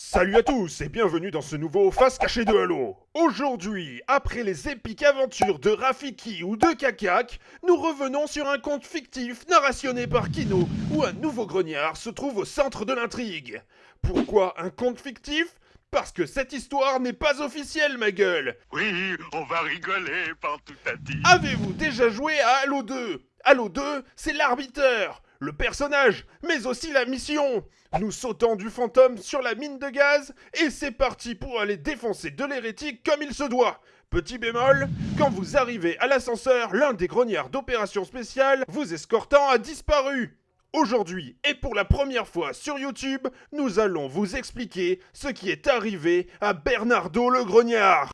Salut à tous et bienvenue dans ce nouveau Face Cachée de Halo. Aujourd'hui, après les épiques aventures de Rafiki ou de Kakak, nous revenons sur un conte fictif narrationné par Kino où un nouveau grognard se trouve au centre de l'intrigue. Pourquoi un conte fictif? Parce que cette histoire n'est pas officielle, ma gueule Oui, on va rigoler par tout à dit. Avez-vous déjà joué à Halo 2 Halo 2, c'est l'arbiteur, le personnage, mais aussi la mission. Nous sautons du fantôme sur la mine de gaz et c'est parti pour aller défoncer de l'hérétique comme il se doit. Petit bémol, quand vous arrivez à l'ascenseur, l'un des grognards d'opération spéciale vous escortant a disparu. Aujourd'hui, et pour la première fois sur YouTube, nous allons vous expliquer ce qui est arrivé à Bernardo le grognard.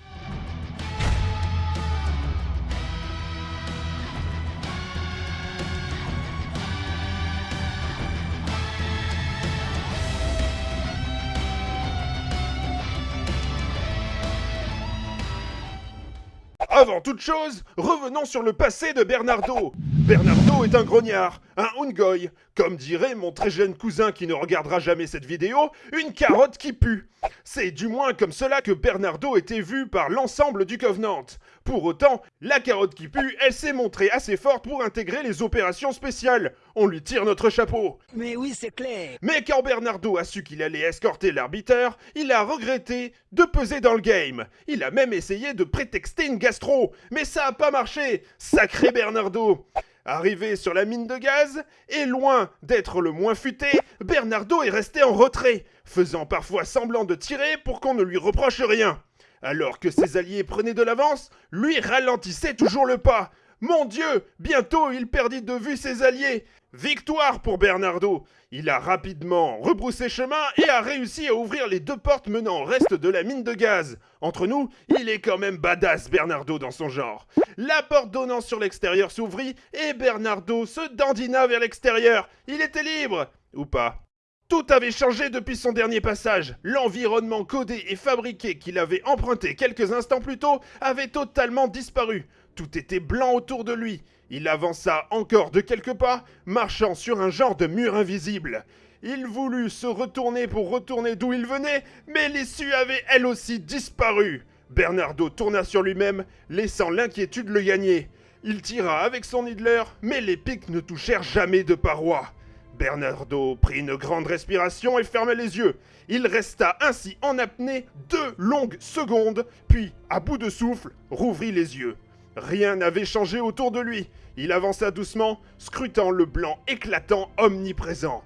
Avant toute chose, revenons sur le passé de Bernardo. Bernardo est un grognard, un Ungoy, comme dirait mon très jeune cousin qui ne regardera jamais cette vidéo, une carotte qui pue. C'est du moins comme cela que Bernardo était vu par l'ensemble du Covenant. Pour autant, la carotte qui pue, elle s'est montrée assez forte pour intégrer les opérations spéciales. On lui tire notre chapeau. Mais oui, c'est clair. Mais quand Bernardo a su qu'il allait escorter l'arbitre, il a regretté de peser dans le game. Il a même essayé de prétexter une gastro, mais ça a pas marché. Sacré Bernardo. Arrivé sur la mine de gaz, et loin d'être le moins futé, Bernardo est resté en retrait, faisant parfois semblant de tirer pour qu'on ne lui reproche rien. Alors que ses alliés prenaient de l'avance, lui ralentissait toujours le pas. Mon Dieu, bientôt il perdit de vue ses alliés. Victoire pour Bernardo. Il a rapidement rebroussé chemin et a réussi à ouvrir les deux portes menant au reste de la mine de gaz. Entre nous, il est quand même badass Bernardo dans son genre. La porte donnant sur l'extérieur s'ouvrit et Bernardo se dandina vers l'extérieur. Il était libre. Ou pas? Tout avait changé depuis son dernier passage. L'environnement codé et fabriqué qu'il avait emprunté quelques instants plus tôt avait totalement disparu. Tout était blanc autour de lui. Il avança encore de quelques pas, marchant sur un genre de mur invisible. Il voulut se retourner pour retourner d'où il venait, mais l'issue avait elle aussi disparu. Bernardo tourna sur lui-même, laissant l'inquiétude le gagner. Il tira avec son Hitler, mais les pics ne touchèrent jamais de paroi. Bernardo prit une grande respiration et ferma les yeux. Il resta ainsi en apnée deux longues secondes, puis, à bout de souffle, rouvrit les yeux. Rien n'avait changé autour de lui. Il avança doucement, scrutant le blanc éclatant omniprésent.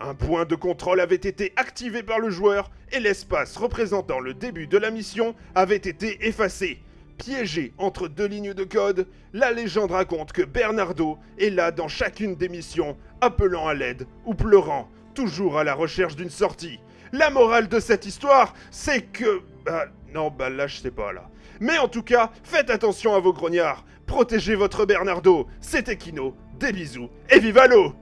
Un point de contrôle avait été activé par le joueur et l'espace représentant le début de la mission avait été effacé. Piégé entre deux lignes de code, la légende raconte que Bernardo est là dans chacune des missions, appelant à l'aide ou pleurant, toujours à la recherche d'une sortie. La morale de cette histoire, c'est que... Bah, non, bah là je sais pas là. Mais en tout cas, faites attention à vos grognards. Protégez votre Bernardo. C'était Kino. Des bisous et vive l'eau